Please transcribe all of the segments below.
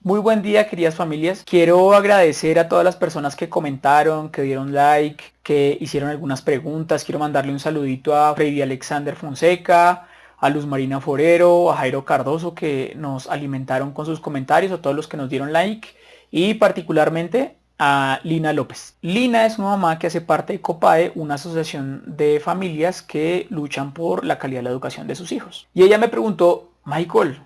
Muy buen día queridas familias. Quiero agradecer a todas las personas que comentaron, que dieron like, que hicieron algunas preguntas. Quiero mandarle un saludito a Freddy Alexander Fonseca, a Luz Marina Forero, a Jairo Cardoso que nos alimentaron con sus comentarios, a todos los que nos dieron like y particularmente a Lina López. Lina es una mamá que hace parte de COPAE, una asociación de familias que luchan por la calidad de la educación de sus hijos. Y ella me preguntó, Michael,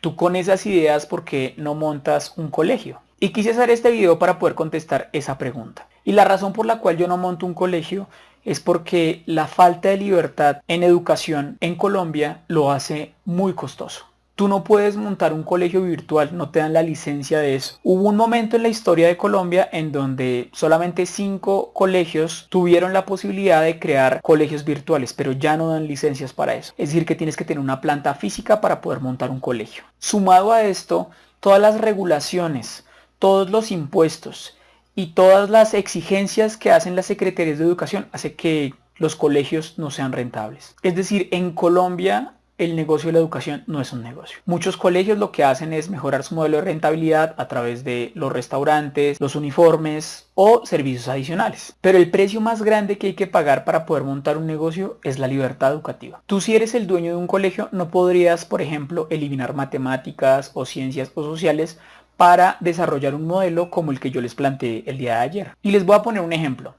tú con esas ideas, ¿por qué no montas un colegio? Y quise hacer este video para poder contestar esa pregunta. Y la razón por la cual yo no monto un colegio es porque la falta de libertad en educación en Colombia lo hace muy costoso. Tú no puedes montar un colegio virtual, no te dan la licencia de eso. Hubo un momento en la historia de Colombia en donde solamente cinco colegios tuvieron la posibilidad de crear colegios virtuales, pero ya no dan licencias para eso. Es decir, que tienes que tener una planta física para poder montar un colegio. Sumado a esto, todas las regulaciones, todos los impuestos y todas las exigencias que hacen las secretarías de educación hace que los colegios no sean rentables. Es decir, en Colombia el negocio de la educación no es un negocio. Muchos colegios lo que hacen es mejorar su modelo de rentabilidad a través de los restaurantes, los uniformes o servicios adicionales. Pero el precio más grande que hay que pagar para poder montar un negocio es la libertad educativa. Tú si eres el dueño de un colegio no podrías, por ejemplo, eliminar matemáticas o ciencias o sociales para desarrollar un modelo como el que yo les planteé el día de ayer. Y les voy a poner un ejemplo.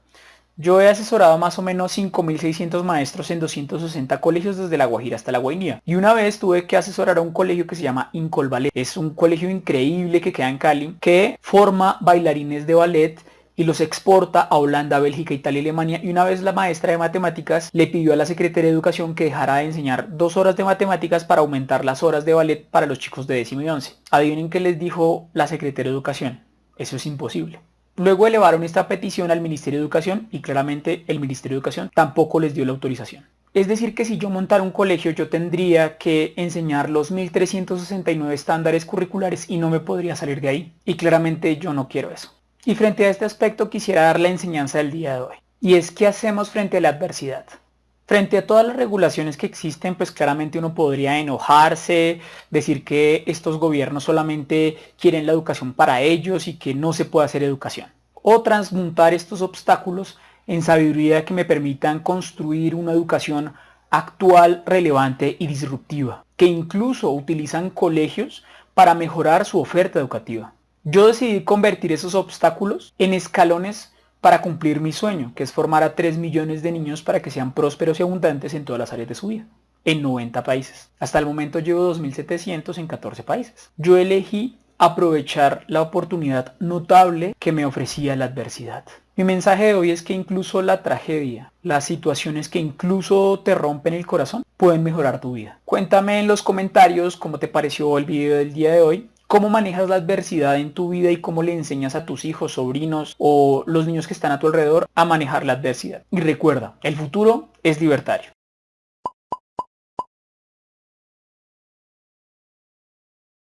Yo he asesorado más o menos 5.600 maestros en 260 colegios desde La Guajira hasta La Guainía. Y una vez tuve que asesorar a un colegio que se llama Incol Ballet. Es un colegio increíble que queda en Cali, que forma bailarines de ballet y los exporta a Holanda, Bélgica, Italia y Alemania. Y una vez la maestra de matemáticas le pidió a la Secretaría de Educación que dejara de enseñar dos horas de matemáticas para aumentar las horas de ballet para los chicos de décimo y once. Adivinen qué les dijo la Secretaría de Educación. Eso es imposible. Luego elevaron esta petición al Ministerio de Educación y claramente el Ministerio de Educación tampoco les dio la autorización. Es decir que si yo montara un colegio yo tendría que enseñar los 1369 estándares curriculares y no me podría salir de ahí. Y claramente yo no quiero eso. Y frente a este aspecto quisiera dar la enseñanza del día de hoy. Y es qué hacemos frente a la adversidad. Frente a todas las regulaciones que existen, pues claramente uno podría enojarse, decir que estos gobiernos solamente quieren la educación para ellos y que no se puede hacer educación. O transmutar estos obstáculos en sabiduría que me permitan construir una educación actual, relevante y disruptiva, que incluso utilizan colegios para mejorar su oferta educativa. Yo decidí convertir esos obstáculos en escalones para cumplir mi sueño, que es formar a 3 millones de niños para que sean prósperos y abundantes en todas las áreas de su vida, en 90 países. Hasta el momento llevo 2.700 en 14 países. Yo elegí aprovechar la oportunidad notable que me ofrecía la adversidad. Mi mensaje de hoy es que incluso la tragedia, las situaciones que incluso te rompen el corazón, pueden mejorar tu vida. Cuéntame en los comentarios cómo te pareció el video del día de hoy ¿Cómo manejas la adversidad en tu vida y cómo le enseñas a tus hijos, sobrinos o los niños que están a tu alrededor a manejar la adversidad? Y recuerda, el futuro es libertario.